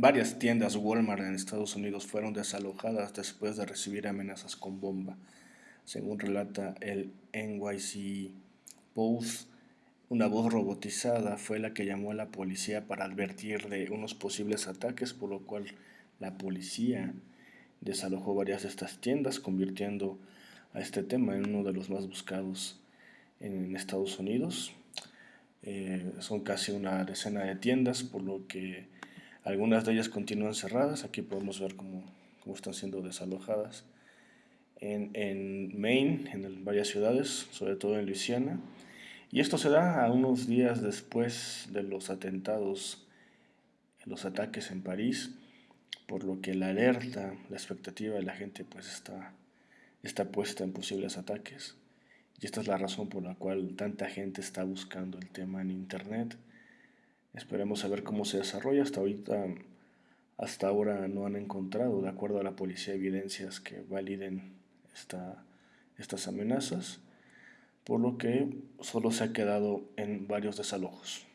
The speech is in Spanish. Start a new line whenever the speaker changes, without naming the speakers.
Varias tiendas Walmart en Estados Unidos fueron desalojadas después de recibir amenazas con bomba. Según relata el NYC Post, una voz robotizada fue la que llamó a la policía para advertir de unos posibles ataques, por lo cual la policía desalojó varias de estas tiendas, convirtiendo a este tema en uno de los más buscados en Estados Unidos. Eh, son casi una decena de tiendas, por lo que algunas de ellas continúan cerradas. Aquí podemos ver cómo, cómo están siendo desalojadas. En, en Maine, en varias ciudades, sobre todo en Luisiana. Y esto se da a unos días después de los atentados, los ataques en París, por lo que la alerta, la expectativa de la gente pues está, está puesta en posibles ataques. Y esta es la razón por la cual tanta gente está buscando el tema en Internet. Esperemos a ver cómo se desarrolla. Hasta ahorita, hasta ahora no han encontrado, de acuerdo a la policía, evidencias que validen esta, estas amenazas, por lo que solo se ha quedado en varios desalojos.